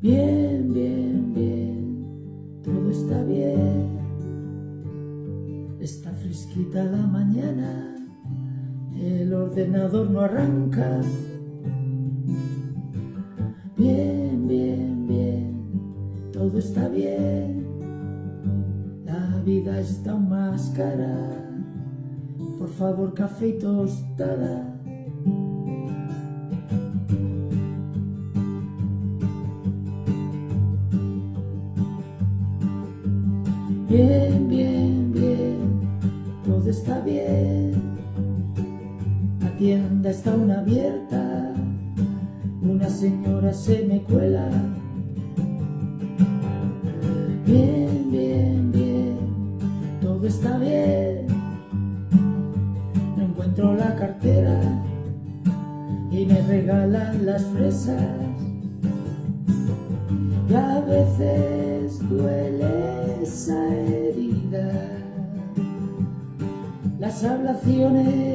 Bien, bien, bien, todo está bien. Está fresquita la mañana, el ordenador no arranca. Bien, todo está bien. La vida está más cara. Por favor, café y tostada. Bien, bien, bien, todo está bien. La tienda está aún abierta, una señora se me cuela. Bien, bien, bien, todo está bien. No encuentro la cartera y me regalan las fresas. Y a veces duele esa herida. Las ablaciones,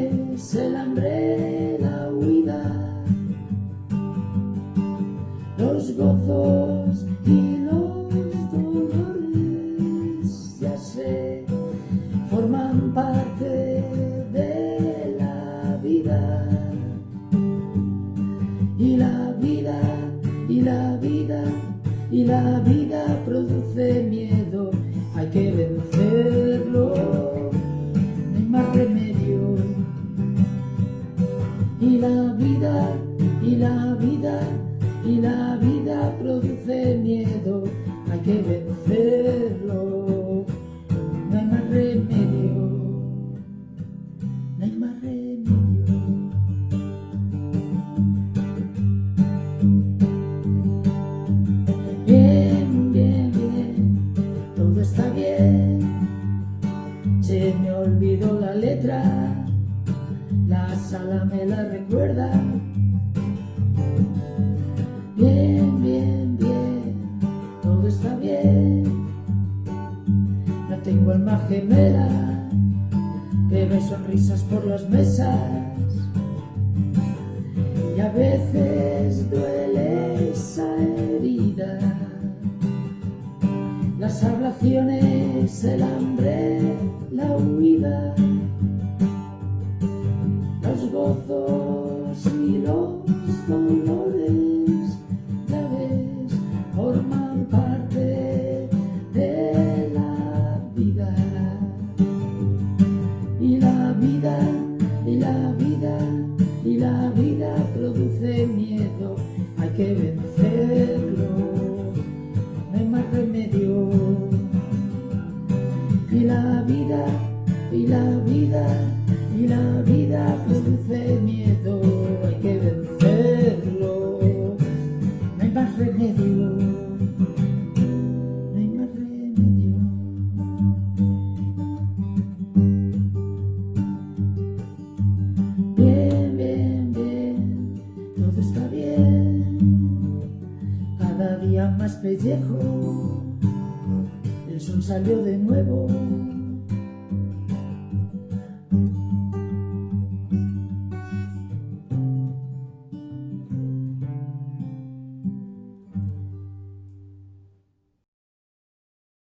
y la vida produce miedo, hay que vencerlo, no hay más remedio. Y la vida, y la vida, y la vida produce miedo, hay que vencerlo, la recuerda. Bien, bien, bien, todo está bien. No tengo alma gemela que ve sonrisas por las mesas. Y a veces duele esa herida. Las ablaciones, el hambre, la huida. Y los dolores, ya ves, forman parte de la vida. Y la vida, y la vida, y la vida produce miedo, hay que vencerlo, no hay más remedio. Y la vida, y la vida, y la vida está bien. Cada día más pellejo, el sol salió de nuevo.